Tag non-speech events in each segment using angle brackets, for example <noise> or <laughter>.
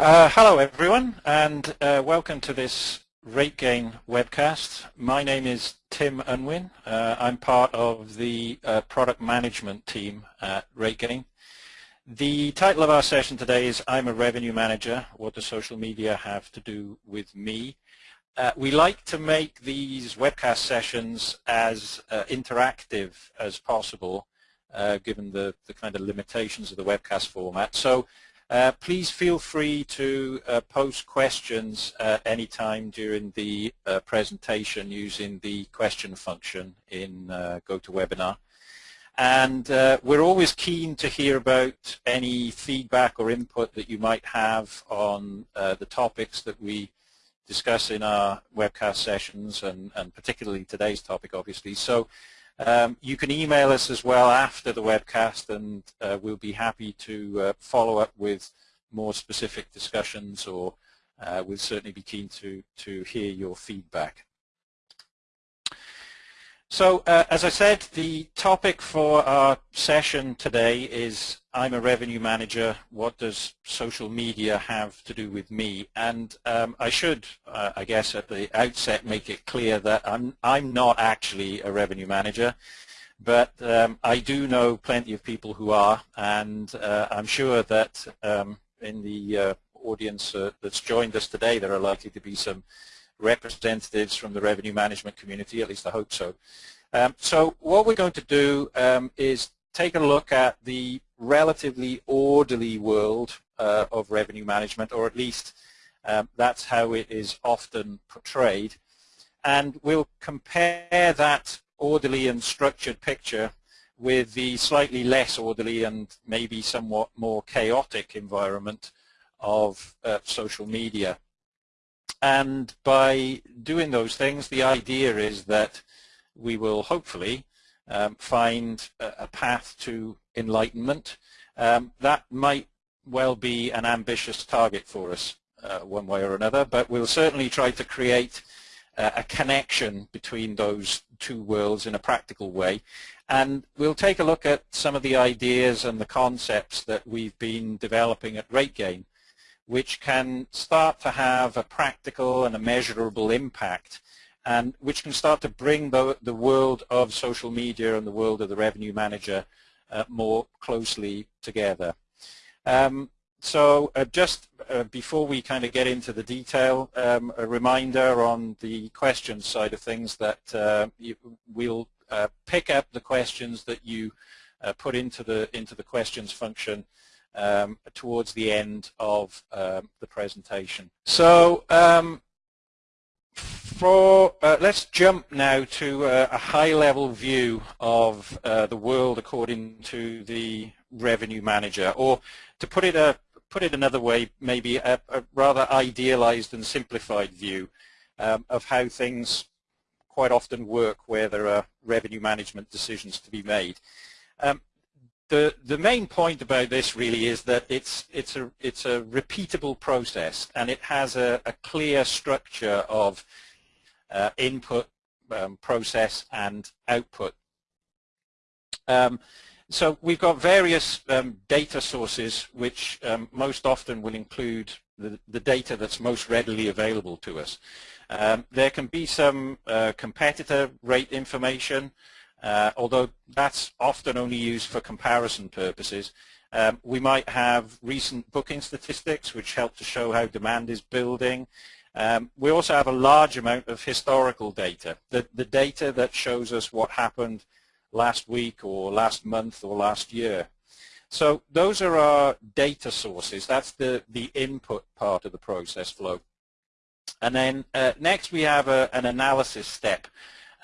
Uh, hello everyone and uh, welcome to this RateGain webcast. My name is Tim Unwin. Uh, I'm part of the uh, product management team at RateGain. The title of our session today is I'm a revenue manager. What does social media have to do with me? Uh, we like to make these webcast sessions as uh, interactive as possible given the, the kind of limitations of the webcast format. So uh, please feel free to uh, post questions at any time during the uh, presentation using the question function in uh, GoToWebinar. And uh, we're always keen to hear about any feedback or input that you might have on uh, the topics that we discuss in our webcast sessions and, and particularly today's topic obviously. So um, you can email us as well after the webcast and uh, we'll be happy to uh, follow up with more specific discussions or uh, we'll certainly be keen to, to hear your feedback. So uh, as I said, the topic for our session today is I'm a revenue manager. What does social media have to do with me? And um, I should, uh, I guess, at the outset make it clear that I'm, I'm not actually a revenue manager, but um, I do know plenty of people who are, and uh, I'm sure that um, in the uh, audience uh, that's joined us today, there are likely to be some representatives from the revenue management community, at least I hope so. Um, so what we're going to do um, is take a look at the relatively orderly world uh, of revenue management, or at least um, that's how it is often portrayed. And we'll compare that orderly and structured picture with the slightly less orderly and maybe somewhat more chaotic environment of uh, social media. And by doing those things, the idea is that we will hopefully um, find a, a, path to enlightenment. Um, that might well be an ambitious target for us uh, one way or another, but we'll certainly try to create uh, a connection between those two worlds in a practical way. And we'll take a look at some of the ideas and the concepts that we've been developing at RateGain, which can start to have a practical and a measurable impact and which can start to bring the, the world of social media and the world of the revenue manager uh, more closely together. Um, so uh, just uh, before we kind of get into the detail, um, a reminder on the questions side of things that uh, we'll uh, pick up the questions that you uh, put into the into the questions function um, towards the end of um, the presentation. So um, for, uh, let's jump now to uh, a high-level view of uh, the world according to the revenue manager, or to put it a put it another way, maybe a, a rather idealized and simplified view um, of how things quite often work where there are revenue management decisions to be made. Um, the the main point about this really is that it's it's a it's a repeatable process and it has a, a clear structure of uh, input, um, process, and output. Um, so we've got various um, data sources which um, most often will include the, the, data that's most readily available to us. Um, there can be some uh, competitor rate information, uh, although that's often only used for comparison purposes. Um, we might have recent booking statistics which help to show how demand is building. Um, we also have a large amount of historical data, the, the data that shows us what happened last week or last month or last year. So those are our data sources. That's the, the input part of the process flow. And then uh, next we have a, an analysis step.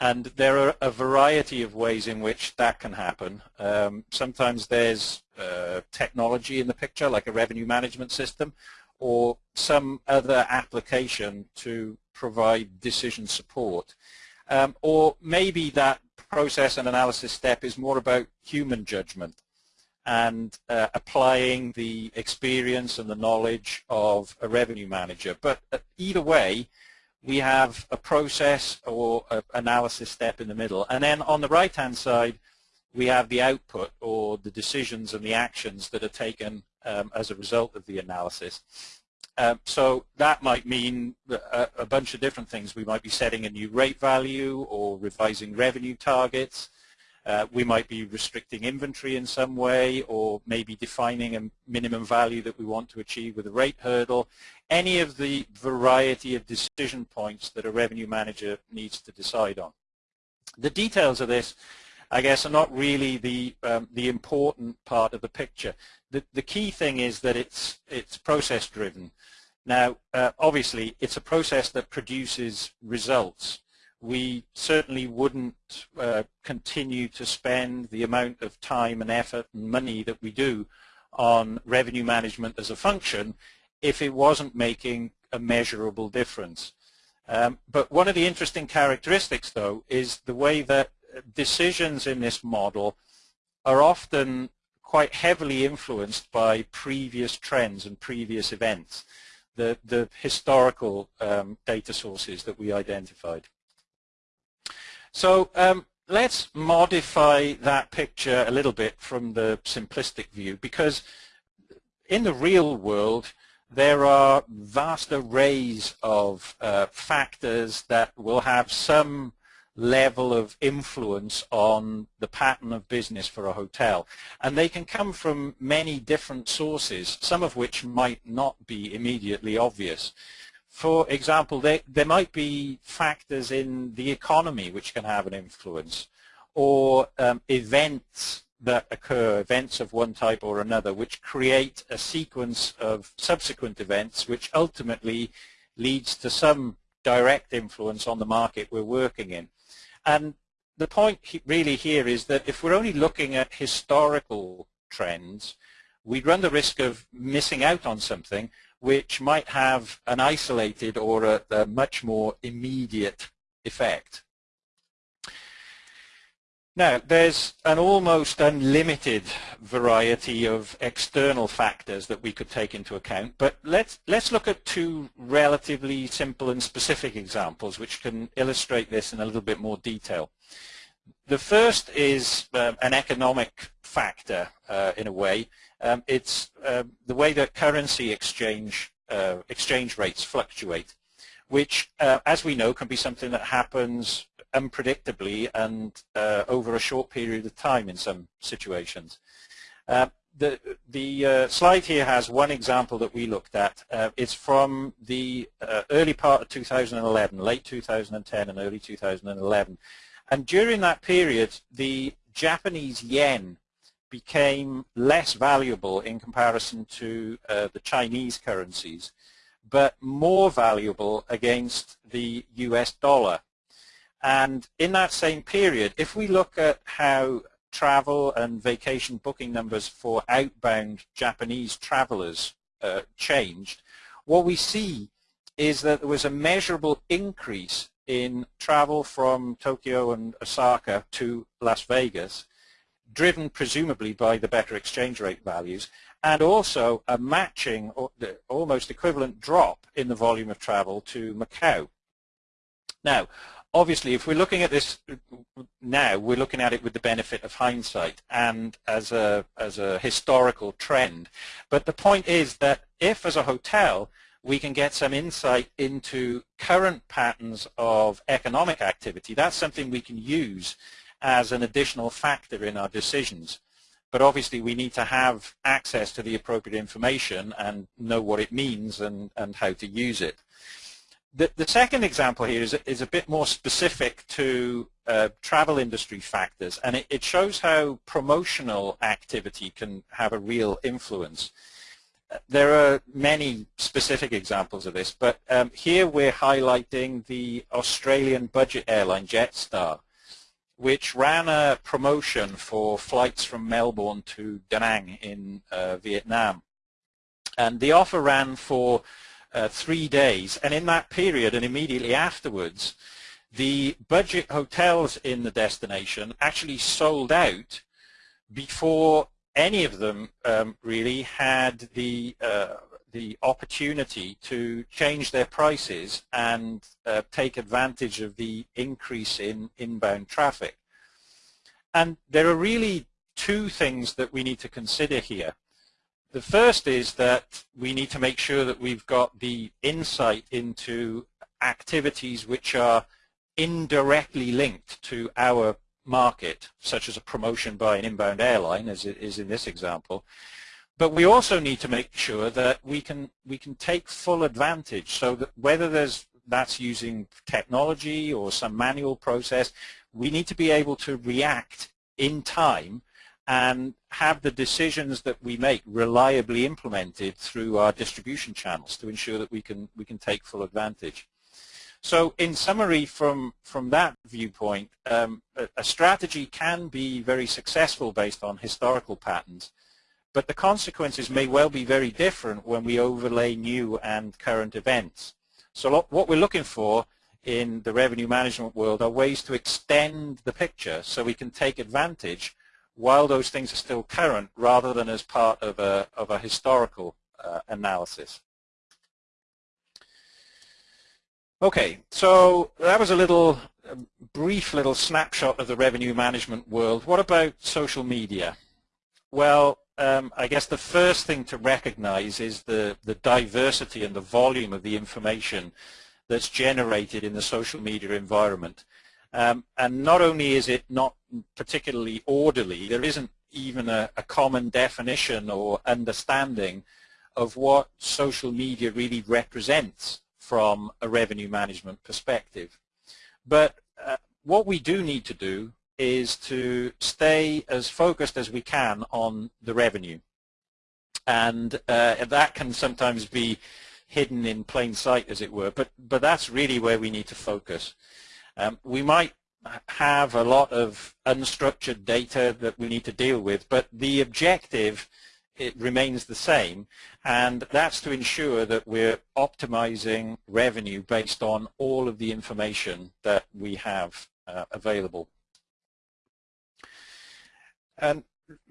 And there are a variety of ways in which that can happen. Um, sometimes there's uh, technology in the picture, like a revenue management system, or some other application to provide decision support. Um, or maybe that process and analysis step is more about human judgment and uh, applying the experience and the knowledge of a revenue manager. But uh, either way, we have a process or an analysis step in the middle. And then on the right-hand side, we have the output or the decisions and the actions that are taken um, as a result of the analysis. Um, so that might mean a, a, bunch of different things. We might be setting a new rate value or revising revenue targets. Uh, we might be restricting inventory in some way or maybe defining a minimum value that we want to achieve with a rate hurdle. Any of the variety of decision points that a revenue manager needs to decide on. The details of this, I guess, are not really the, um, the important part of the picture. The, the key thing is that it's, it's process driven. Now, uh, obviously, it's a process that produces results. We certainly wouldn't uh, continue to spend the amount of time and effort and money that we do on revenue management as a function if it wasn't making a measurable difference. Um, but one of the interesting characteristics, though, is the way that decisions in this model are often quite heavily influenced by previous trends and previous events, the, the historical um, data sources that we identified. So um, let's modify that picture a little bit from the simplistic view because in the real world, there are vast arrays of uh, factors that will have some level of influence on the pattern of business for a hotel. And they can come from many different sources, some of which might not be immediately obvious. For example, there, there might be factors in the economy which can have an influence, or um, events that occur, events of one type or another, which create a sequence of subsequent events which ultimately leads to some direct influence on the market we're working in. And the point really here is that if we're only looking at historical trends, we'd run the risk of missing out on something which might have an isolated or a, a much more immediate effect. Now, there's an almost unlimited variety of external factors that we could take into account, but let's, let's look at two relatively simple and specific examples which can illustrate this in a little bit more detail. The first is uh, an economic factor uh, in a way. Um, it's uh, the way that currency exchange, uh, exchange rates fluctuate, which, uh, as we know, can be something that happens unpredictably and uh, over a short period of time in some situations. Uh, the the uh, slide here has one example that we looked at. It's from the early part of 2011, late 2010 and early 2011. And during that period, the Japanese yen became less valuable in comparison to uh, the Chinese currencies, but more valuable against the US dollar. And in that same period, if we look at how travel and vacation booking numbers for outbound Japanese travelers uh, changed, what we see is that there was a measurable increase in travel from Tokyo and Osaka to Las Vegas, driven presumably by the better exchange rate values, and also a matching, or the almost equivalent drop in the volume of travel to Macau. Now, obviously, if we're looking at this now, we're looking at it with the benefit of hindsight and as a, as a historical trend. But the point is that if, as a hotel, we can get some insight into current patterns of economic activity, that's something we can use as an additional factor in our decisions. But obviously we need to have access to the appropriate information and know what it means and, and how to use it. The, the second example here is, is a bit more specific to uh, travel industry factors, and it, it, shows how promotional activity can have a real influence. There are many specific examples of this, but um, here we're highlighting the Australian budget airline Jetstar, which ran a promotion for flights from Melbourne to Da Nang in uh, Vietnam. And the offer ran for uh, three days. And in that period and immediately afterwards, the budget hotels in the destination actually sold out before any of them um, really had the uh, the opportunity to change their prices and uh, take advantage of the increase in inbound traffic. And there are really two things that we need to consider here. the first is that we need to make sure that we've got the insight into activities which are indirectly linked to our market, such as a promotion by an inbound airline, as it is in this example. But we also need to make sure that we can we can take full advantage. So that whether there's that's using technology or some manual process, we need to be able to react in time and have the decisions that we make reliably implemented through our distribution channels to ensure that we can we can take full advantage. So in summary from, from that viewpoint, um, a, a, strategy can be very successful based on historical patterns, but the consequences may well be very different when we overlay new and current events. So what we're looking for in the revenue management world are ways to extend the picture so we can take advantage while those things are still current rather than as part of a, of a historical uh, analysis. Okay, so that was a little a brief little snapshot of the revenue management world. What about social media? Well, um, I guess the first thing to recognize is the, the diversity and the volume of the information that's generated in the social media environment. Um, and not only is it not particularly orderly, there isn't even a, a common definition or understanding of what social media really represents from a revenue management perspective. But uh, what we do need to do is to stay as focused as we can on the revenue. And uh, that can sometimes be hidden in plain sight, as it were, but, but that's really where we need to focus. Um, we might have a lot of unstructured data that we need to deal with, but the objective it remains the same and that's to ensure that we're optimizing revenue based on all of the information that we have uh, available. And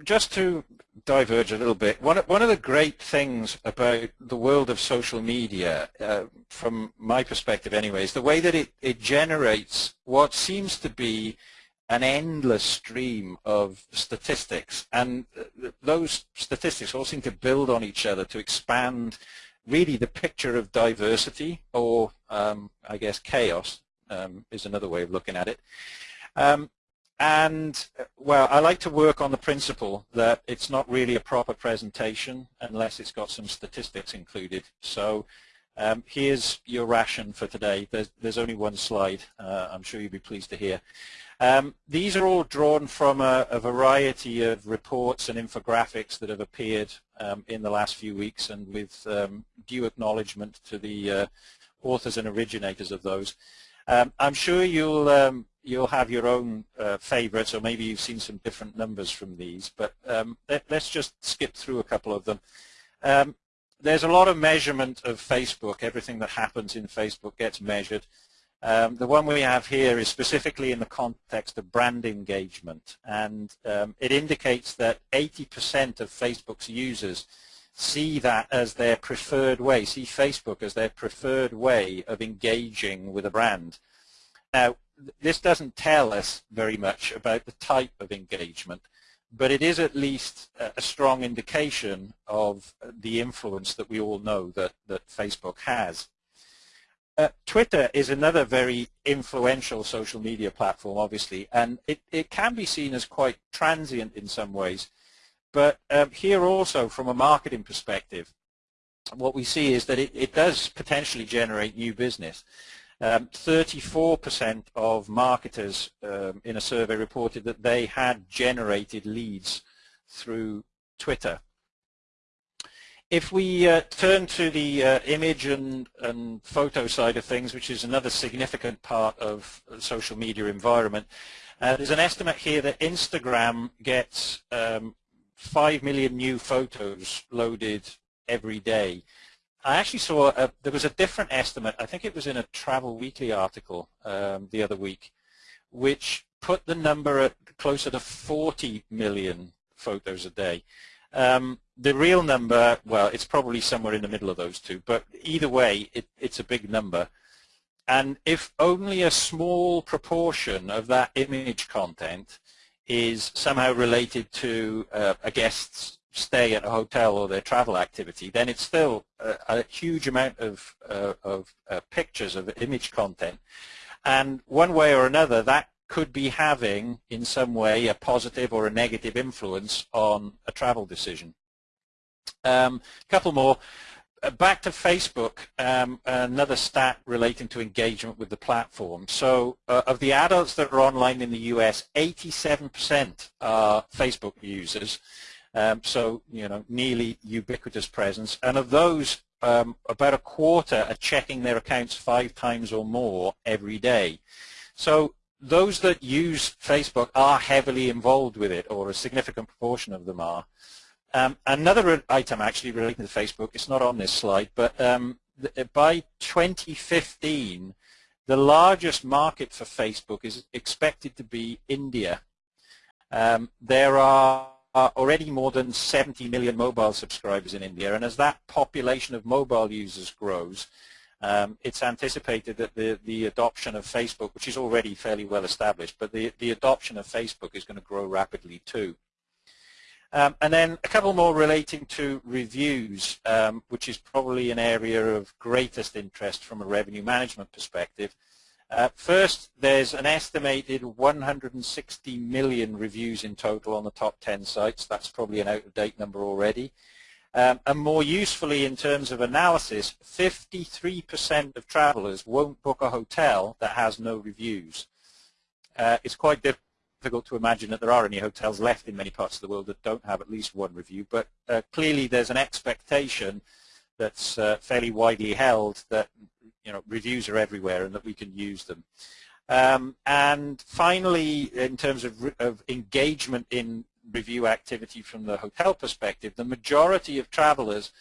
just to diverge a little bit, one, one of the great things about the world of social media, uh, from my perspective anyway, is the way that it, it generates what seems to be an endless stream of statistics and those statistics all seem to build on each other to expand really the picture of diversity or um, I guess chaos um, is another way of looking at it. Um, and well, I like to work on the principle that it's not really a proper presentation unless it's got some statistics included. So um, here's your ration for today. There's, there's only one slide, uh, I'm sure you'll be pleased to hear. Um, these are all drawn from a, a, variety of reports and infographics that have appeared um, in the last few weeks and with um, due acknowledgement to the uh, authors and originators of those. Um, I'm sure you'll um, you'll have your own uh, favorites or maybe you've seen some different numbers from these, but um, let, us just skip through a couple of them. there's a lot of measurement of Facebook. Everything that happens in Facebook gets measured. Um, the one we have here is specifically in the context of brand engagement and um, it indicates that 80% of Facebook's users see that as their preferred way, see Facebook as their preferred way of engaging with a brand. Now, this doesn't tell us very much about the type of engagement, but it is at least a strong indication of the influence that we all know that, that Facebook has. Uh, Twitter is another very influential social media platform, obviously, and it, it can be seen as quite transient in some ways. But um, here also, from a marketing perspective, what we see is that it, it does potentially generate new business. 34% um, of marketers um, in a survey reported that they had generated leads through Twitter. If we uh, turn to the uh, image and, and, photo side of things, which is another significant part of the social media environment, uh, there's an estimate here that Instagram gets um, 5 million new photos loaded every day. I actually saw a, there was a different estimate, I think it was in a Travel Weekly article um, the other week, which put the number at closer to 40 million photos a day. Um, the real number, well, it's probably somewhere in the middle of those two, but either way, it, it's a big number. And if only a small proportion of that image content is somehow related to uh, a guest's stay at a hotel or their travel activity, then it's still a, a huge amount of, uh, of uh, pictures, of image content. And one way or another, that could be having, in some way, a positive or a negative influence on a travel decision. A um, couple more. Uh, back to Facebook, um, another stat relating to engagement with the platform. So uh, of the adults that are online in the US, 87% are Facebook users. Um, so, you know, nearly ubiquitous presence. And of those, um, about a quarter are checking their accounts five times or more every day. So those that use Facebook are heavily involved with it, or a significant proportion of them are. Um, another item actually relating to Facebook, it's not on this slide, but um, uh, by 2015, the largest market for Facebook is expected to be India. Um, there are already more than 70 million mobile subscribers in India, and as that population of mobile users grows, um, it's anticipated that the, the adoption of Facebook, which is already fairly well established, but the, the adoption of Facebook is going to grow rapidly too. Um, and then a couple more relating to reviews, um, which is probably an area of greatest interest from a revenue management perspective. Uh, first, there's an estimated 160 million reviews in total on the top 10 sites. That's probably an out-of-date number already. Um, and more usefully in terms of analysis, 53% of travelers won't book a hotel that has no reviews. Uh, it's quite difficult to imagine that there are any hotels left in many parts of the world that don't have at least one review, but uh, clearly there's an expectation that's uh, fairly widely held that you know reviews are everywhere and that we can use them. Um, and finally, in terms of, of engagement in review activity from the hotel perspective, the majority of travelers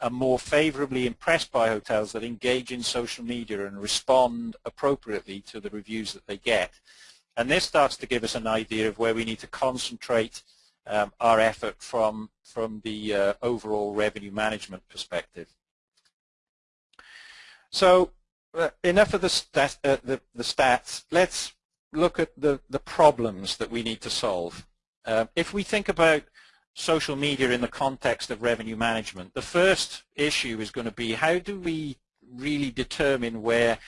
are more favorably impressed by hotels that engage in social media and respond appropriately to the reviews that they get. And this starts to give us an idea of where we need to concentrate um, our effort from, from the uh, overall revenue management perspective. So uh, enough of the, stat, uh, the, the, stats. Let's look at the, the problems that we need to solve. Um, if we think about social media in the context of revenue management, the first issue is going to be how do we really determine where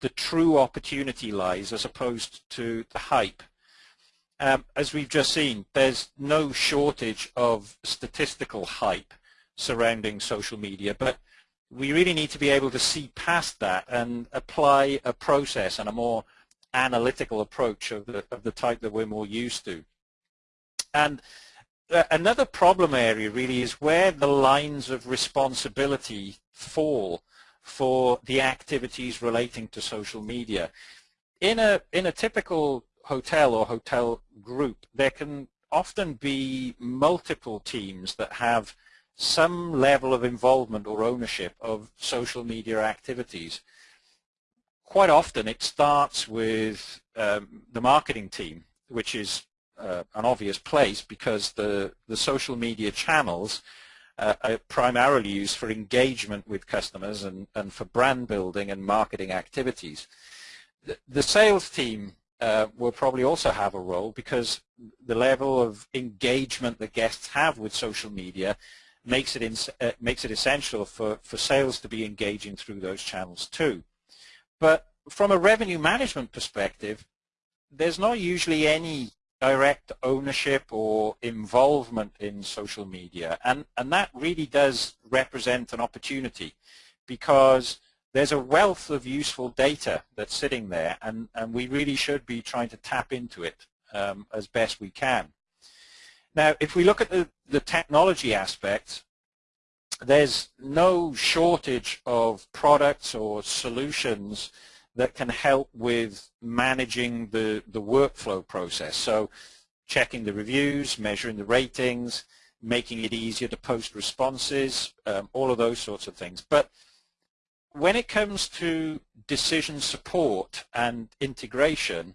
the true opportunity lies as opposed to the hype. Um, as we've just seen, there's no shortage of statistical hype surrounding social media, but we really need to be able to see past that and apply a process and a more analytical approach of the, of the type that we're more used to. And uh, another problem area really is where the lines of responsibility fall for the activities relating to social media. In a, in a typical hotel or hotel group, there can often be multiple teams that have some level of involvement or ownership of social media activities. Quite often it starts with um, the marketing team, which is uh, an obvious place because the, the social media channels uh, are primarily used for engagement with customers and, and for brand building and marketing activities. The, the sales team uh, will probably also have a role because the level of engagement that guests have with social media makes it, in, uh, makes it essential for, for sales to be engaging through those channels too. But from a revenue management perspective, there's not usually any direct ownership or involvement in social media. And, and that really does represent an opportunity because there's a wealth of useful data that's sitting there and, and we really should be trying to tap into it um, as best we can. Now, if we look at the, the technology aspect, there's no shortage of products or solutions that can help with managing the, the workflow process. So checking the reviews, measuring the ratings, making it easier to post responses, um, all of those sorts of things. But when it comes to decision support and integration,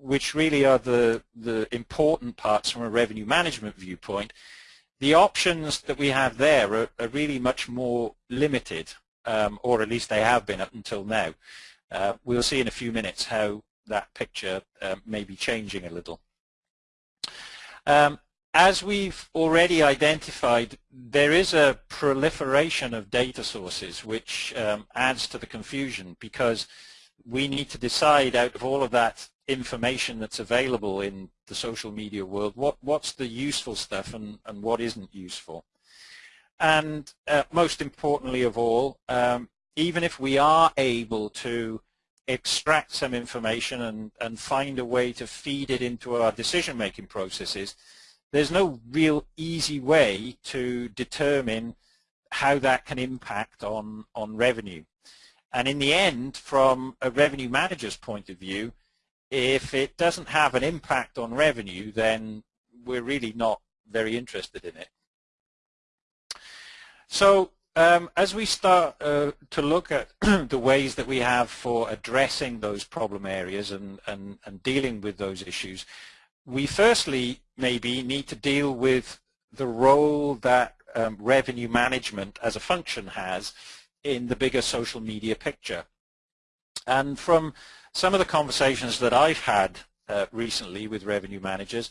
which really are the, the important parts from a revenue management viewpoint, the options that we have there are, are really much more limited, um, or at least they have been up until now. Uh, we'll see in a few minutes how that picture uh, may be changing a little. Um, as we've already identified, there is a proliferation of data sources which um, adds to the confusion because we need to decide out of all of that information that's available in the social media world, what, what's the useful stuff and, and what isn't useful. And uh, most importantly of all, um, even if we are able to extract some information and, and find a way to feed it into our decision-making processes, there's no real easy way to determine how that can impact on, on revenue. And in the end, from a revenue manager's point of view, if it doesn't have an impact on revenue, then we're really not very interested in it. So um, as we start uh, to look at <clears throat> the ways that we have for addressing those problem areas and, and, and dealing with those issues, we firstly maybe need to deal with the role that um, revenue management as a function has in the bigger social media picture. And from some of the conversations that I've had uh, recently with revenue managers,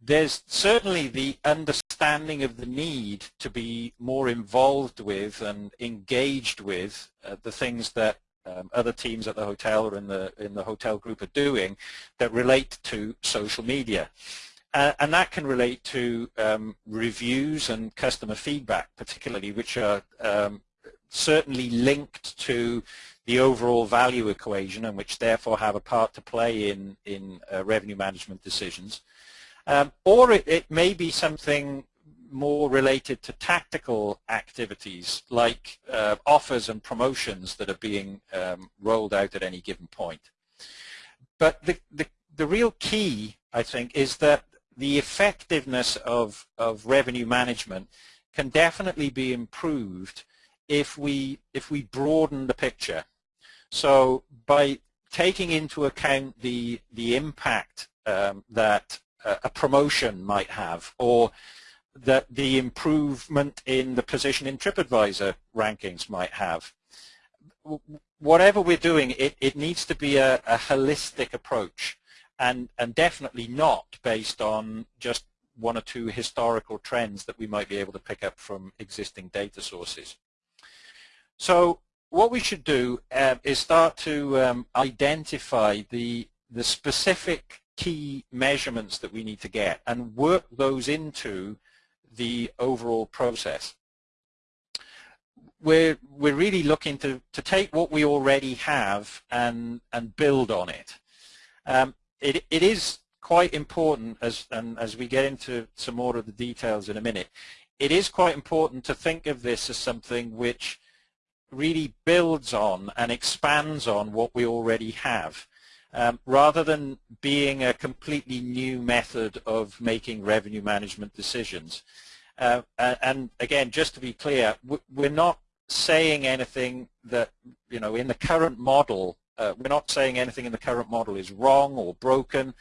there's certainly the understanding of the need to be more involved with and engaged with uh, the things that um, other teams at the hotel or in the in the hotel group are doing that relate to social media. Uh, and that can relate to um, reviews and customer feedback, particularly, which are um, certainly linked to the overall value equation and which therefore have a part to play in, in uh, revenue management decisions. Um, or it, it, may be something more related to tactical activities like uh, offers and promotions that are being um, rolled out at any given point. But the, the, the real key, I think, is that the effectiveness of, of revenue management can definitely be improved if we, if we broaden the picture. So by taking into account the, the impact um, that a promotion might have or that the improvement in the position in TripAdvisor rankings might have. Whatever we're doing, it, it needs to be a, a holistic approach and, and definitely not based on just one or two historical trends that we might be able to pick up from existing data sources. So what we should do uh, is start to um, identify the, the specific key measurements that we need to get and work those into the overall process. We're, we're really looking to, to take what we already have and, and build on it. Um, it. It is quite important, as, and as we get into some more of the details in a minute, it is quite important to think of this as something which really builds on and expands on what we already have. Um, rather than being a completely new method of making revenue management decisions. Uh, and again, just to be clear, we're not saying anything that, you know, in the current model, uh, we're not saying anything in the current model is wrong or broken,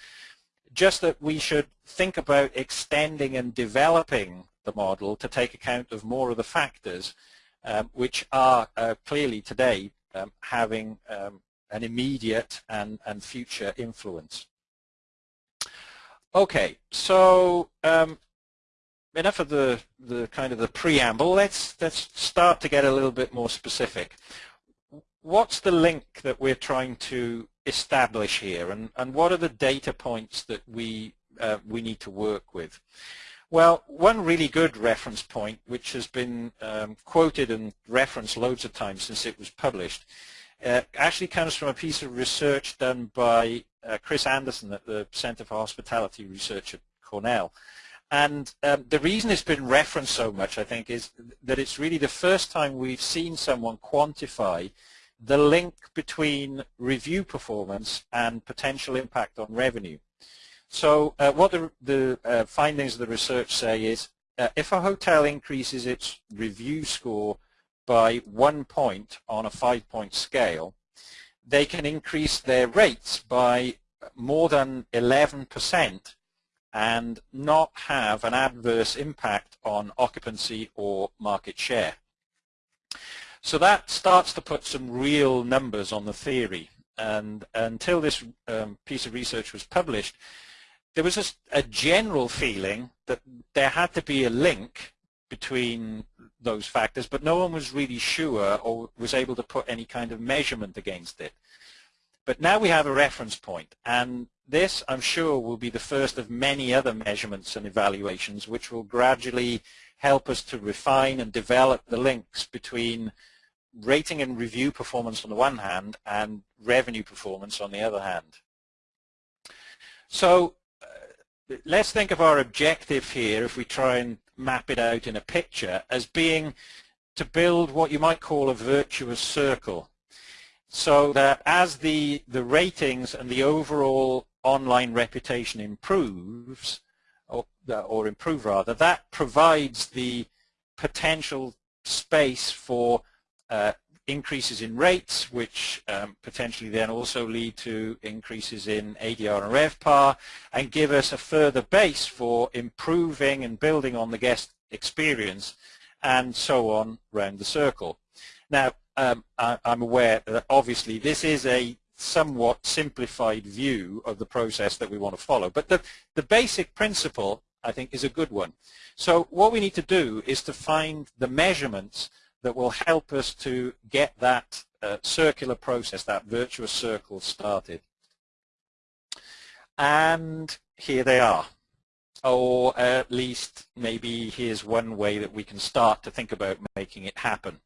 just that we should think about extending and developing the model to take account of more of the factors um, which are uh, clearly today um, having um, an immediate and, and future influence. Okay, so um, enough of the, the kind of the preamble. Let's, let's start to get a little bit more specific. What's the link that we're trying to establish here and, and what are the data points that we, uh, we need to work with? Well, one really good reference point, which has been um, quoted and referenced loads of times since it was published, uh, actually comes from a piece of research done by uh, Chris Anderson at the Center for Hospitality Research at Cornell. And um, the reason it's been referenced so much, I think, is that it's really the first time we've seen someone quantify the link between review performance and potential impact on revenue. So uh, what the, the uh, findings of the research say is uh, if a hotel increases its review score by one point on a five-point scale, they can increase their rates by more than 11 percent and not have an adverse impact on occupancy or market share. So that starts to put some real numbers on the theory. And until this um, piece of research was published, there was a, a general feeling that there had to be a link between those factors, but no one was really sure or was able to put any kind of measurement against it. But now we have a reference point, and this, I'm sure, will be the first of many other measurements and evaluations which will gradually help us to refine and develop the links between rating and review performance on the one hand and revenue performance on the other hand. So let's think of our objective here if we try and map it out in a picture as being to build what you might call a virtuous circle so that as the, the ratings and the overall online reputation improves, or, or improve rather, that provides the potential space for uh, increases in rates, which um, potentially then also lead to increases in ADR and RevPAR, and give us a further base for improving and building on the guest experience, and so on round the circle. Now, um, I, am aware that obviously this is a somewhat simplified view of the process that we want to follow. But the, the basic principle, I think, is a good one. So what we need to do is to find the measurements that will help us to get that uh, circular process, that virtuous circle started. And here they are. Or at least maybe here's one way that we can start to think about making it happen.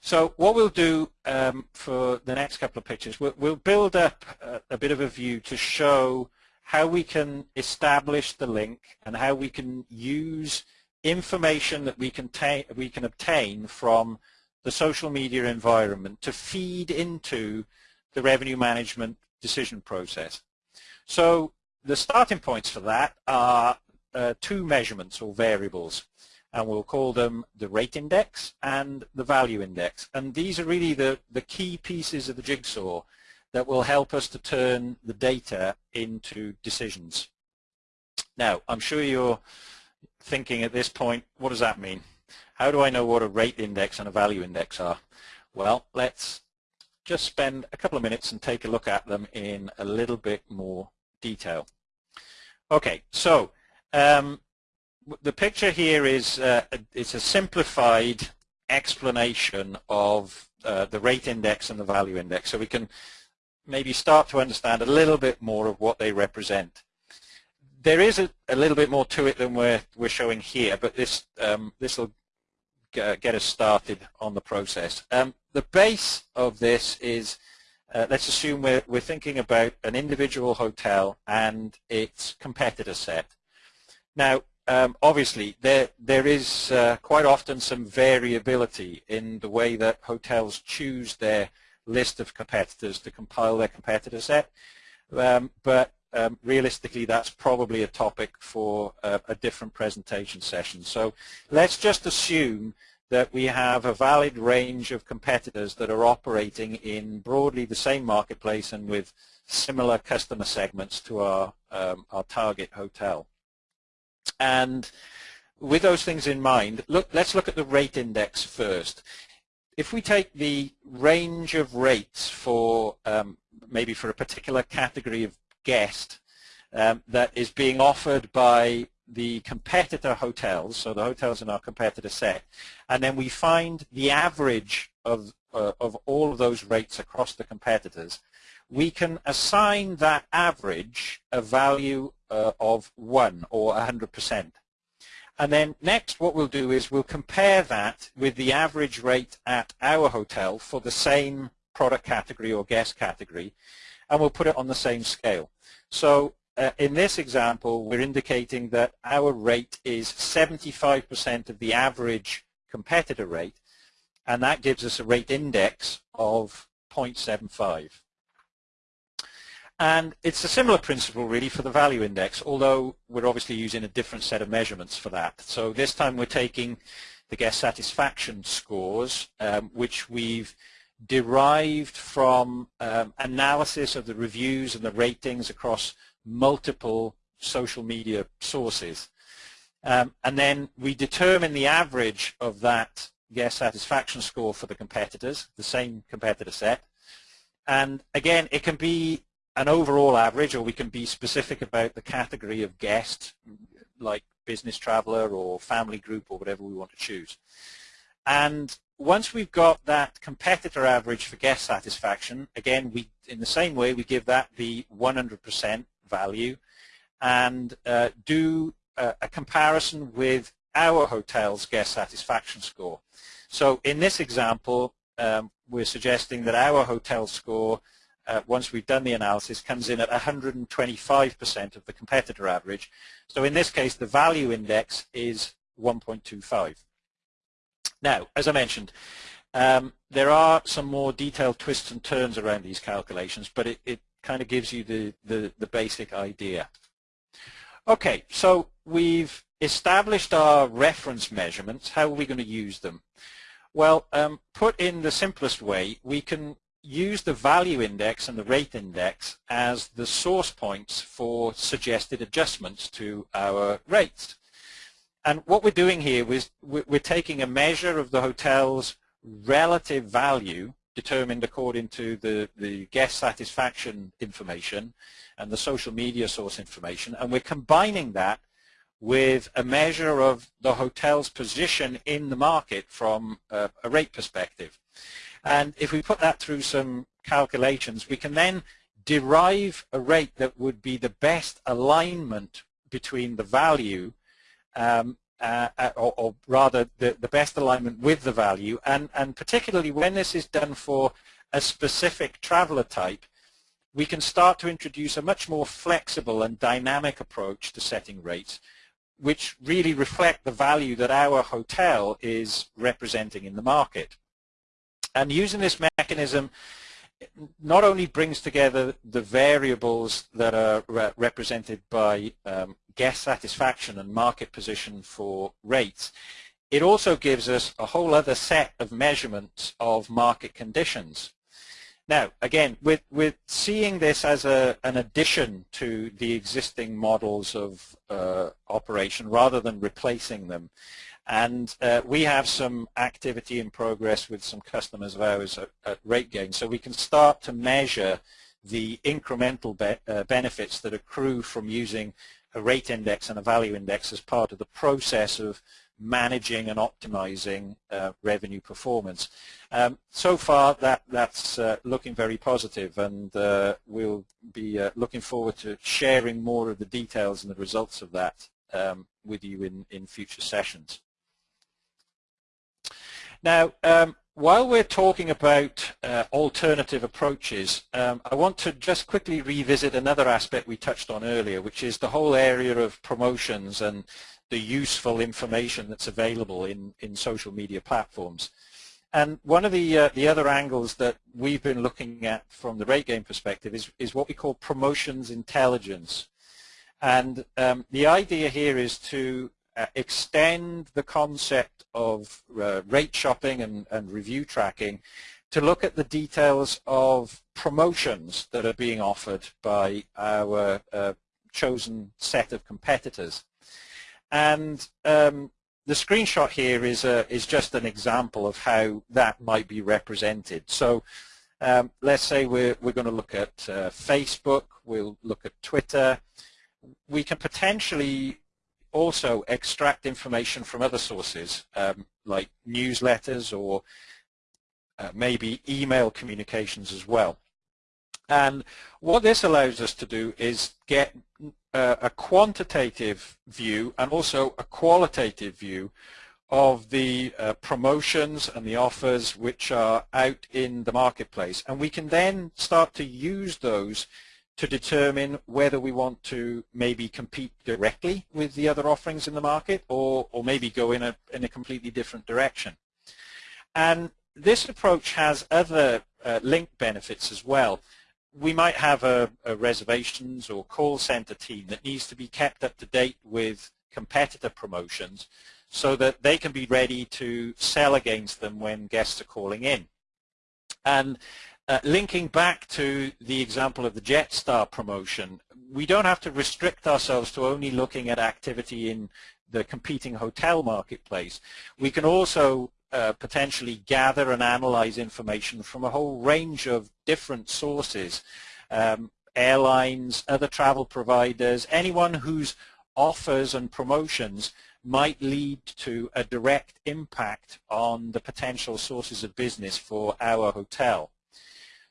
So what we'll do um, for the next couple of pictures, we'll, we'll build up a, a, bit of a view to show how we can establish the link and how we can use information that we can, we can obtain from the social media environment to feed into the revenue management decision process. So the starting points for that are uh, two measurements or variables and we'll call them the rate index and the value index. And these are really the, the key pieces of the jigsaw that will help us to turn the data into decisions. Now, I'm sure you're thinking at this point, what does that mean? How do I know what a rate index and a value index are? Well, let's just spend a couple of minutes and take a look at them in a little bit more detail. Okay, so um, the picture here is uh, it's a simplified explanation of uh, the rate index and the value index so we can maybe start to understand a little bit more of what they represent. There is a, a little bit more to it than we're, we're showing here but this um, this will get us started on the process. Um, the base of this is uh, let's assume we're, we're thinking about an individual hotel and its competitor set. Now, um, obviously there there is uh, quite often some variability in the way that hotels choose their list of competitors to compile their competitor set um, but um, realistically that's probably a topic for uh, a different presentation session so let's just assume that we have a valid range of competitors that are operating in broadly the same marketplace and with similar customer segments to our um, our target hotel and with those things in mind, look, let's look at the rate index first. If we take the range of rates for um, maybe for a particular category of guest um, that is being offered by the competitor hotels, so the hotels in our competitor set, and then we find the average of, uh, of all of those rates across the competitors, we can assign that average a value uh, of 1 or 100%. And then next what we'll do is we'll compare that with the average rate at our hotel for the same product category or guest category and we'll put it on the same scale. So uh, in this example we're indicating that our rate is 75% of the average competitor rate and that gives us a rate index of 0.75. And it's a similar principle really for the value index, although we're obviously using a different set of measurements for that. So this time we're taking the guest satisfaction scores, um, which we've derived from um, analysis of the reviews and the ratings across multiple social media sources. Um, and then we determine the average of that guest satisfaction score for the competitors, the same competitor set. And again, it can be an overall average, or we can be specific about the category of guest, like business traveler or family group or whatever we want to choose. And once we've got that competitor average for guest satisfaction, again, we in the same way we give that the 100% value and uh, do a, a comparison with our hotel's guest satisfaction score. So in this example, um, we're suggesting that our hotel score, uh, once we've done the analysis, comes in at 125% of the competitor average. So in this case, the value index is 1.25. Now, as I mentioned, um, there are some more detailed twists and turns around these calculations, but it, it kind of gives you the, the, the basic idea. Okay, so we've established our reference measurements. How are we going to use them? Well, um, put in the simplest way, we can use the value index and the rate index as the source points for suggested adjustments to our rates. And what we're doing here is we're taking a measure of the hotel's relative value determined according to the, the guest satisfaction information and the social media source information, and we're combining that with a measure of the hotel's position in the market from a, a rate perspective. And if we put that through some calculations, we can then derive a rate that would be the best alignment between the value um, uh, uh, or, or, rather the, the best alignment with the value and, and particularly when this is done for a specific traveler type we can start to introduce a much more flexible and dynamic approach to setting rates which really reflect the value that our hotel is representing in the market. And using this mechanism not only brings together the variables that are re represented by um, guest satisfaction and market position for rates, it also gives us a whole other set of measurements of market conditions. Now, again, with, with seeing this as a, an addition to the existing models of uh, operation rather than replacing them, and uh, we have some activity in progress with some customers of ours at, at RateGain, so we can start to measure the incremental be uh, benefits that accrue from using a rate index and a value index as part of the process of managing and optimizing uh, revenue performance. Um, so far, that, that's uh, looking very positive, and uh, we'll be uh, looking forward to sharing more of the details and the results of that um, with you in, in future sessions. Now, um, while we're talking about uh, alternative approaches, um, I want to just quickly revisit another aspect we touched on earlier, which is the whole area of promotions and the useful information that's available in, in social media platforms. And one of the, uh, the other angles that we've been looking at from the RateGain perspective is, is what we call promotions intelligence. And um, the idea here is to uh, extend the concept of uh, rate shopping and, and review tracking to look at the details of promotions that are being offered by our uh, chosen set of competitors. And um, the screenshot here is, a, is just an example of how that might be represented. So um, let's say we're, we're going to look at uh, Facebook, we'll look at Twitter. We can potentially also extract information from other sources um, like newsletters or uh, maybe email communications as well. And what this allows us to do is get uh, a quantitative view and also a qualitative view of the uh, promotions and the offers which are out in the marketplace. And we can then start to use those to determine whether we want to maybe compete directly with the other offerings in the market or, or maybe go in a, in a completely different direction. And this approach has other uh, link benefits as well we might have a, a, reservations or call center team that needs to be kept up to date with competitor promotions so that they can be ready to sell against them when guests are calling in. And uh, linking back to the example of the Jetstar promotion, we don't have to restrict ourselves to only looking at activity in the competing hotel marketplace. We can also uh, potentially gather and analyze information from a whole range of different sources um, airlines, other travel providers, anyone whose offers and promotions might lead to a direct impact on the potential sources of business for our hotel.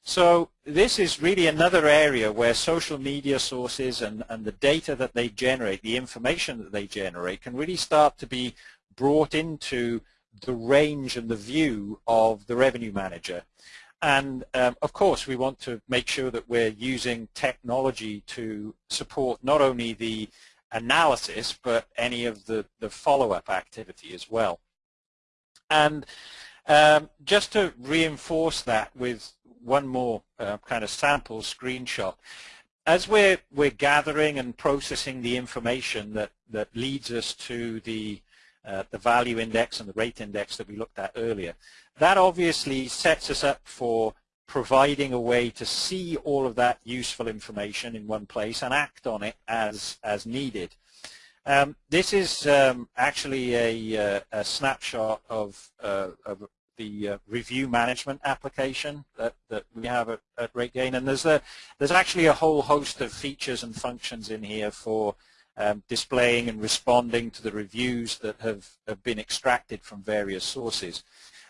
So this is really another area where social media sources and, and the data that they generate, the information that they generate, can really start to be brought into the range and the view of the revenue manager. And um, of course, we want to make sure that we're using technology to support not only the analysis, but any of the, the follow-up activity as well. And um, just to reinforce that with one more uh, kind of sample screenshot, as we're, we're gathering and processing the information that, that leads us to the, uh, the value index and the rate index that we looked at earlier, that obviously sets us up for providing a way to see all of that useful information in one place and act on it as, as needed. Um, this is um, actually a, uh, a, snapshot of, uh, of the uh, review management application that, that we have at, at RateGain. And there's, a, there's actually a whole host of features and functions in here for um, displaying and responding to the reviews that have, have been extracted from various sources.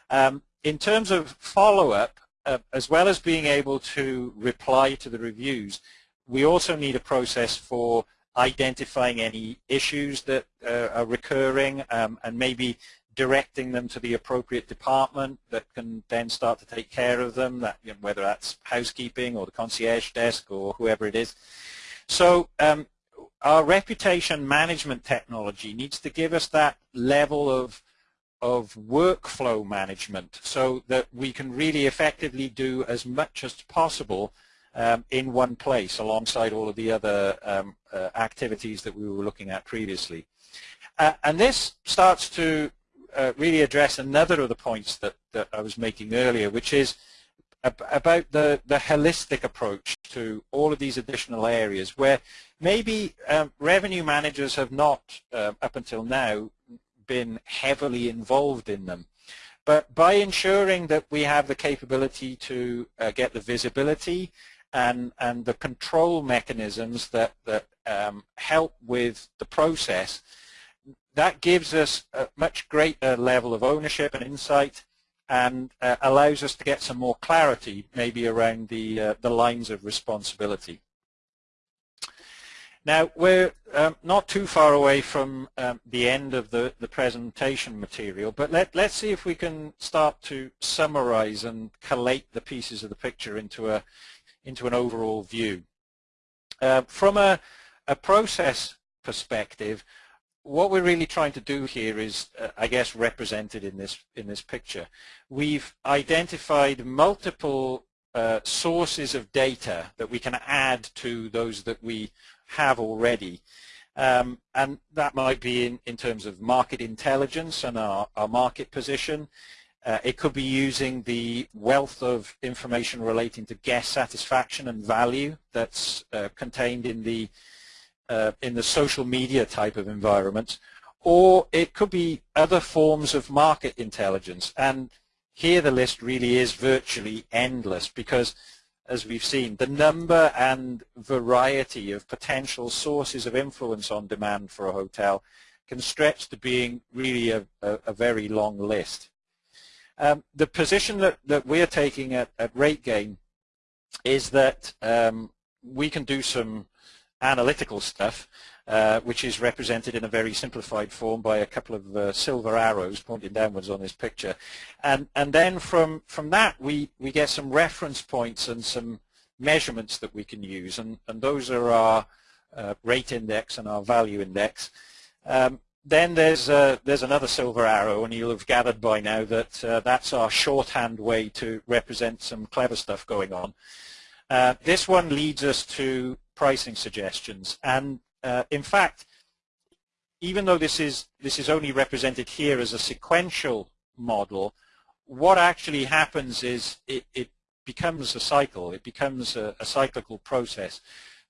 Um, in terms of follow-up, uh, as well as being able to reply to the reviews, we also need a process for identifying any issues that uh, are recurring um, and maybe directing them to the appropriate department that can then start to take care of them, that, you know, whether that's housekeeping or the concierge desk or whoever it is. So um, our reputation management technology needs to give us that level of of workflow management so that we can really effectively do as much as possible um, in one place alongside all of the other um, uh, activities that we were looking at previously. Uh, and this starts to uh, really address another of the points that, that I was making earlier, which is ab about the, the holistic approach to all of these additional areas where maybe um, revenue managers have not, uh, up until now, been heavily involved in them. But by ensuring that we have the capability to uh, get the visibility and, and the control mechanisms that, that um, help with the process, that gives us a much greater level of ownership and insight and uh, allows us to get some more clarity maybe around the, uh, the lines of responsibility. Now, we're um, not too far away from um, the end of the, the presentation material, but let, let's see if we can start to summarize and collate the pieces of the picture into, a, into an overall view. Uh, from a, a process perspective, what we're really trying to do here is, uh, I guess, represented in this in this picture. We've identified multiple uh, sources of data that we can add to those that we have already. Um, and that might be in, in terms of market intelligence and our, our market position. Uh, it could be using the wealth of information relating to guest satisfaction and value that's uh, contained in the uh, in the social media type of environment, or it could be other forms of market intelligence. And here the list really is virtually endless because as we've seen, the number and variety of potential sources of influence on demand for a hotel can stretch to being really a, a, a very long list. Um, the position that, that we're taking at, at RateGain is that um, we can do some analytical stuff uh, which is represented in a very simplified form by a couple of uh, silver arrows pointing downwards on this picture. And, and then from, from that we, we get some reference points and some measurements that we can use and, and those are our uh, rate index and our value index. Um, then there's uh, there's another silver arrow, and you'll have gathered by now that uh, that's our shorthand way to represent some clever stuff going on. Uh, this one leads us to pricing suggestions, and uh, in fact, even though this is, this is only represented here as a sequential model, what actually happens is it, it becomes a cycle. It becomes a, a cyclical process.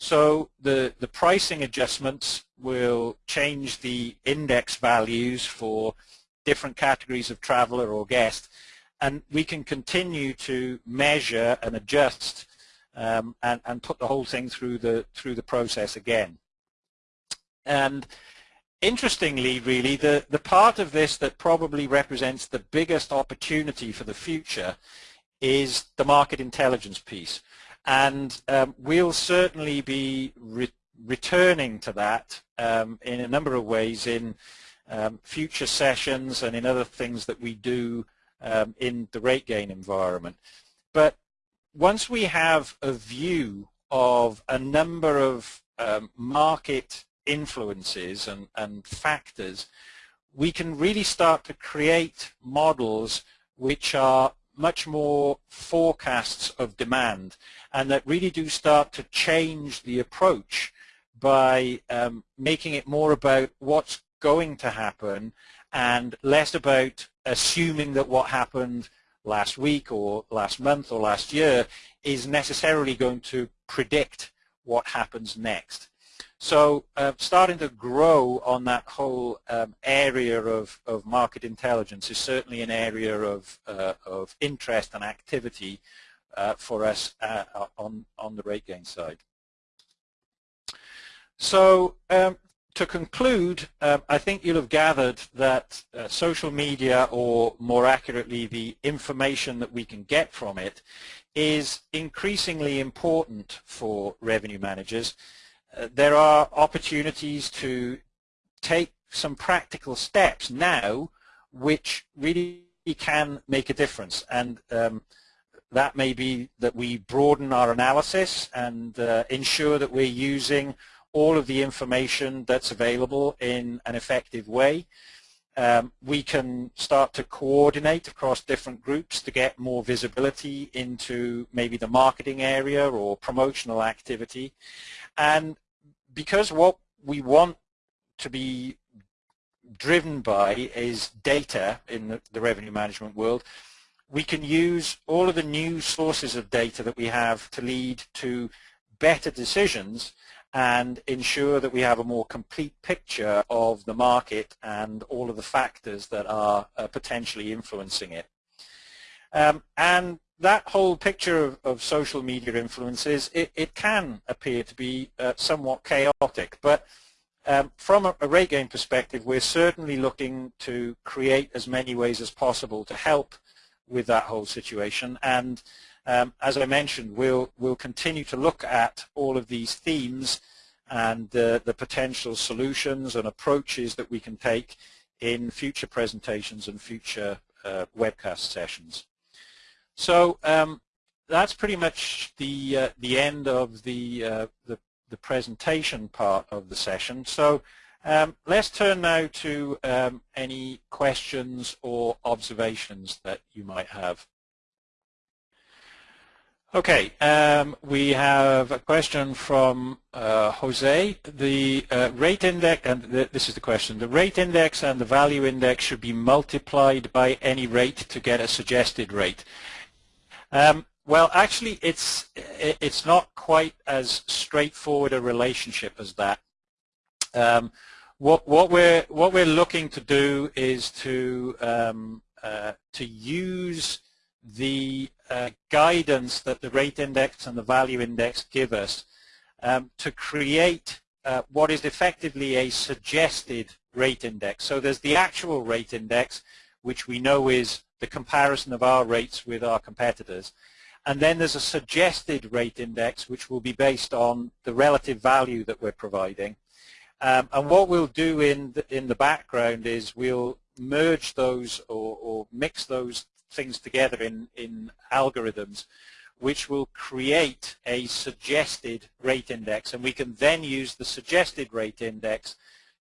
So the, the pricing adjustments will change the index values for different categories of traveler or guest, and we can continue to measure and adjust um, and, and put the whole thing through the, through the process again. And interestingly, really, the, the part of this that probably represents the biggest opportunity for the future is the market intelligence piece. And um, we'll certainly be re returning to that um, in a number of ways in um, future sessions and in other things that we do um, in the RateGain environment. But once we have a view of a number of um, market influences and, and factors, we can really start to create models which are much more forecasts of demand and that really do start to change the approach by um, making it more about what's going to happen and less about assuming that what happened last week or last month or last year is necessarily going to predict what happens next. So uh, starting to grow on that whole um, area of, of market intelligence is certainly an area of, uh, of interest and activity uh, for us uh, on, on the RateGain side. So um, to conclude, um, I think you'll have gathered that uh, social media, or more accurately, the information that we can get from it, is increasingly important for revenue managers there are opportunities to take some practical steps now which really can make a difference and um, that may be that we broaden our analysis and uh, ensure that we're using all of the information that's available in an effective way. Um, we can start to coordinate across different groups to get more visibility into maybe the marketing area or promotional activity. And because what we want to be driven by is data in the, the, revenue management world, we can use all of the new sources of data that we have to lead to better decisions and ensure that we have a more complete picture of the market and all of the factors that are uh, potentially influencing it. Um, and that whole picture of, of social media influences, it, it, can appear to be uh, somewhat chaotic, but um, from a, a RateGain perspective, we're certainly looking to create as many ways as possible to help with that whole situation. And um, as I mentioned, we'll, we'll continue to look at all of these themes and uh, the potential solutions and approaches that we can take in future presentations and future uh, webcast sessions. So um, that's pretty much the uh, the end of the, uh, the, the presentation part of the session. So um, let's turn now to um, any questions or observations that you might have. Okay, um, we have a question from uh, Jose. The uh, rate index, and th this is the question, the rate index and the value index should be multiplied by any rate to get a suggested rate. Um, well, actually, it's it's not quite as straightforward a relationship as that. Um, what what we're what we're looking to do is to um, uh, to use the uh, guidance that the rate index and the value index give us um, to create uh, what is effectively a suggested rate index. So there's the actual rate index, which we know is the comparison of our rates with our competitors. And then there's a suggested rate index which will be based on the relative value that we're providing. Um, and what we'll do in the, in the background is we'll merge those or, or mix those things together in, in algorithms which will create a suggested rate index and we can then use the suggested rate index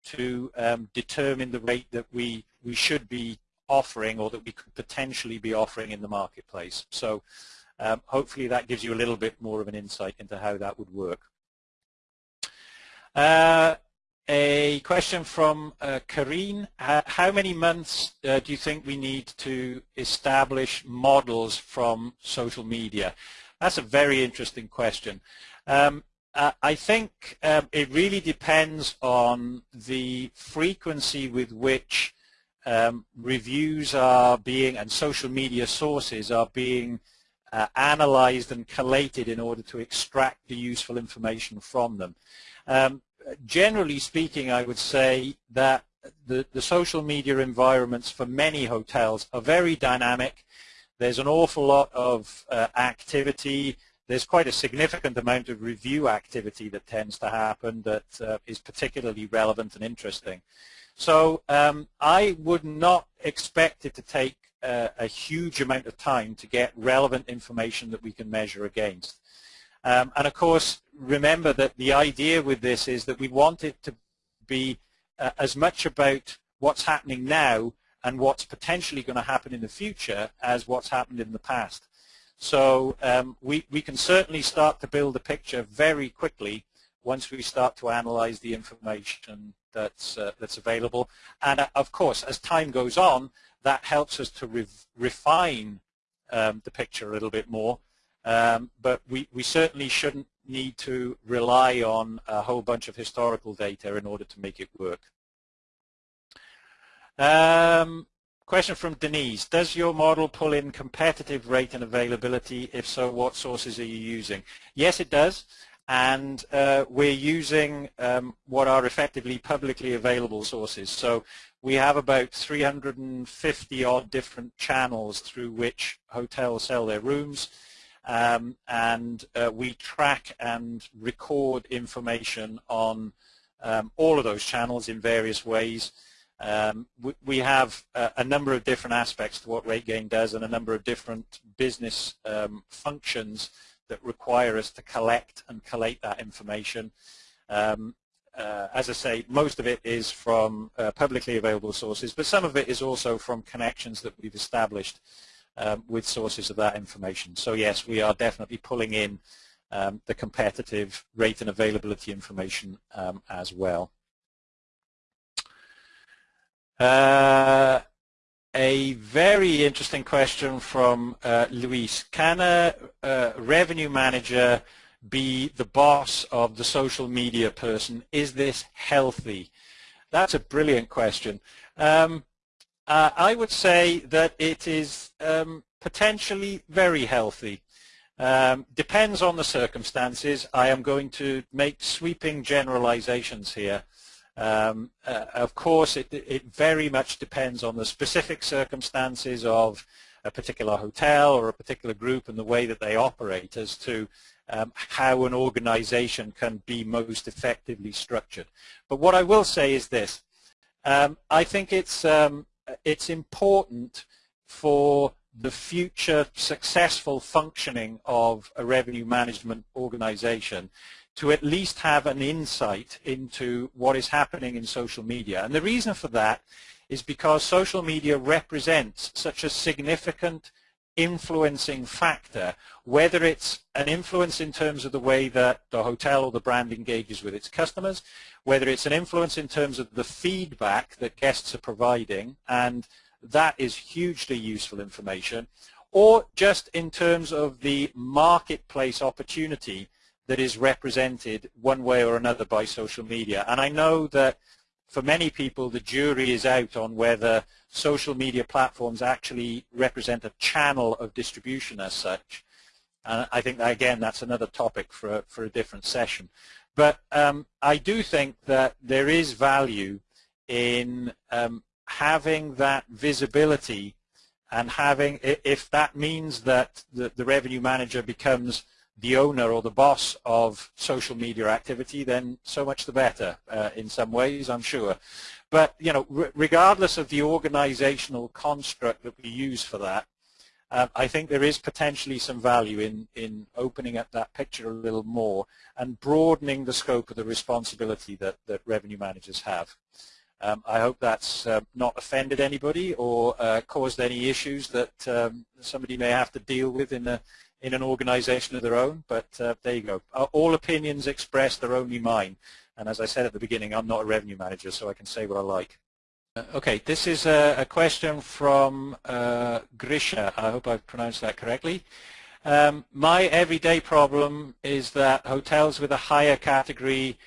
to um, determine the rate that we, we should be offering or that we could potentially be offering in the marketplace. So um, hopefully that gives you a little bit more of an insight into how that would work. Uh, a question from uh, Karine. how many months uh, do you think we need to establish models from social media? That's a very interesting question. Um, uh, I think um, it really depends on the frequency with which um, reviews are being and social media sources are being uh, analyzed and collated in order to extract the useful information from them. Um, generally speaking, I would say that the, the social media environments for many hotels are very dynamic. There's an awful lot of uh, activity. There's quite a significant amount of review activity that tends to happen that uh, is particularly relevant and interesting. So um, I would not expect it to take uh, a huge amount of time to get relevant information that we can measure against. Um, and of course, remember that the idea with this is that we want it to be uh, as much about what's happening now and what's potentially going to happen in the future as what's happened in the past. So um, we, we can certainly start to build a picture very quickly once we start to analyze the information that's, uh, that's available. And uh, of course, as time goes on, that helps us to re refine um, the picture a little bit more. Um, but we, we certainly shouldn't need to rely on a whole bunch of historical data in order to make it work. Um, question from Denise. Does your model pull in competitive rate and availability? If so, what sources are you using? Yes, it does. And uh, we're using um, what are effectively publicly available sources. So we have about 350 odd different channels through which hotels sell their rooms um, and uh, we track and record information on um, all of those channels in various ways. Um, we, we, have uh, a number of different aspects to what RateGain does and a number of different business um, functions that require us to collect and collate that information. Um, uh, as I say, most of it is from uh, publicly available sources, but some of it is also from connections that we've established um, with sources of that information. So yes, we are definitely pulling in um, the competitive rate and availability information um, as well. Uh, a very interesting question from uh, Luis. Can a, revenue manager be the boss of the social media person? Is this healthy? That's a brilliant question. Um, uh, I would say that it is um, potentially very healthy. Um, depends on the circumstances. I am going to make sweeping generalizations here. Um, uh, of course, it, it, very much depends on the specific circumstances of a particular hotel or a particular group and the way that they operate as to um, how an organization can be most effectively structured. But what I will say is this. Um, I think it's um, it's important for the future successful functioning of a revenue management organization to at least have an insight into what is happening in social media. And the reason for that is because social media represents such a significant influencing factor, whether it's an influence in terms of the way that the hotel or the brand engages with its customers, whether it's an influence in terms of the feedback that guests are providing, and that is hugely useful information, or just in terms of the marketplace opportunity that is represented one way or another by social media. And I know that for many people the jury is out on whether social media platforms actually represent a channel of distribution as such. And I think, that, again, that's another topic for a, for a different session. But um, I do think that there is value in um, having that visibility and having, if that means that the, the, revenue manager becomes the owner or the boss of social media activity, then so much the better uh, in some ways, I'm sure. But, you know, regardless of the organizational construct that we use for that, uh, I think there is potentially some value in, in opening up that picture a little more and broadening the scope of the responsibility that, that revenue managers have. Um, I hope that's uh, not offended anybody or uh, caused any issues that um, somebody may have to deal with in, a, in an organization of their own, but uh, there you go. Uh, all opinions expressed are only mine. And as I said at the beginning, I'm not a revenue manager, so I can say what I like. Uh, okay, this is a, a question from uh, Grisha. I hope I've pronounced that correctly. Um, my everyday problem is that hotels with a higher category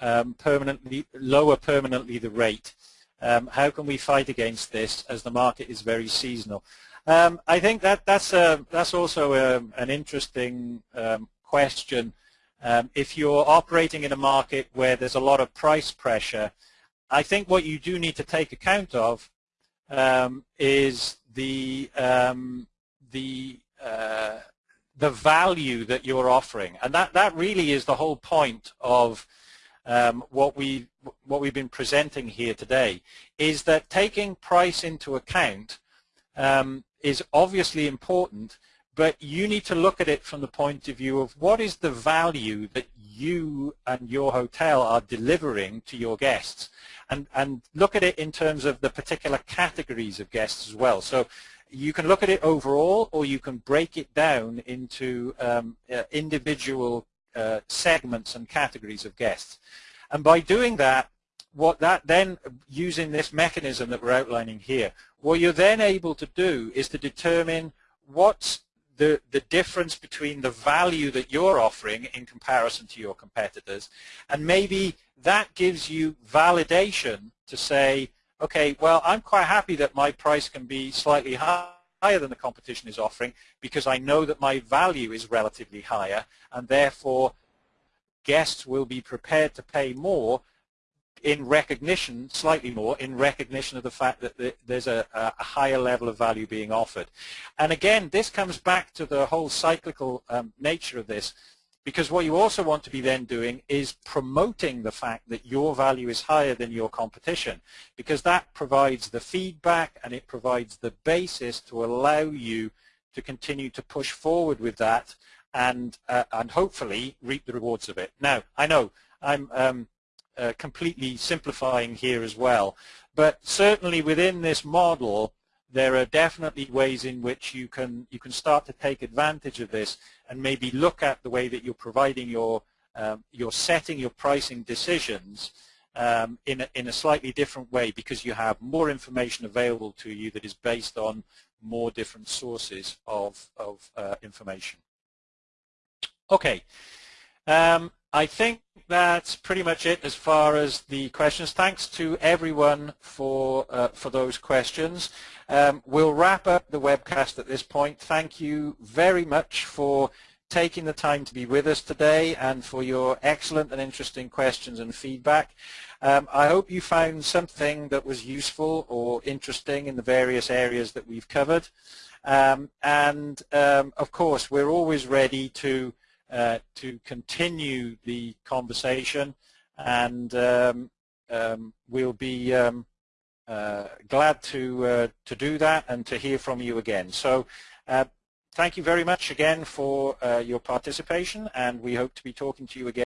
um, permanently lower permanently the rate. Um, how can we fight against this as the market is very seasonal? Um, I think that that's a, that's also a, an interesting um, question. Um, if you're operating in a market where there's a lot of price pressure, I think what you do need to take account of um, is the um, the uh, the value that you're offering, and that that really is the whole point of um, what we what we've been presenting here today is that taking price into account um, is obviously important, but you need to look at it from the point of view of what is the value that you and your hotel are delivering to your guests, and and look at it in terms of the particular categories of guests as well. So you can look at it overall or you can break it down into um, uh, individual uh, segments and categories of guests. And by doing that, what that then, using this mechanism that we're outlining here, what you're then able to do is to determine what's the, the difference between the value that you're offering in comparison to your competitors. And maybe that gives you validation to say, okay, well, I'm quite happy that my price can be slightly higher than the competition is offering because I know that my value is relatively higher and therefore guests will be prepared to pay more in recognition, slightly more, in recognition of the fact that there's a, a, higher level of value being offered. And again, this comes back to the whole cyclical um, nature of this. Because what you also want to be then doing is promoting the fact that your value is higher than your competition because that provides the feedback and it provides the basis to allow you to continue to push forward with that and, uh, and hopefully reap the rewards of it. Now, I know I'm um, uh, completely simplifying here as well, but certainly within this model, there are definitely ways in which you can you can start to take advantage of this and maybe look at the way that you're providing your um, you're setting your pricing decisions um, in a, in a slightly different way because you have more information available to you that is based on more different sources of of uh, information. Okay, um, I think that's pretty much it as far as the questions. Thanks to everyone for uh, for those questions. Um, we'll wrap up the webcast at this point. Thank you very much for taking the time to be with us today and for your excellent and interesting questions and feedback. Um, I hope you found something that was useful or interesting in the various areas that we've covered. Um, and um, of course, we're always ready to uh, to continue the conversation. And um, um, we'll be um, uh, glad to uh, to do that and to hear from you again. So uh, thank you very much again for uh, your participation. And we hope to be talking to you again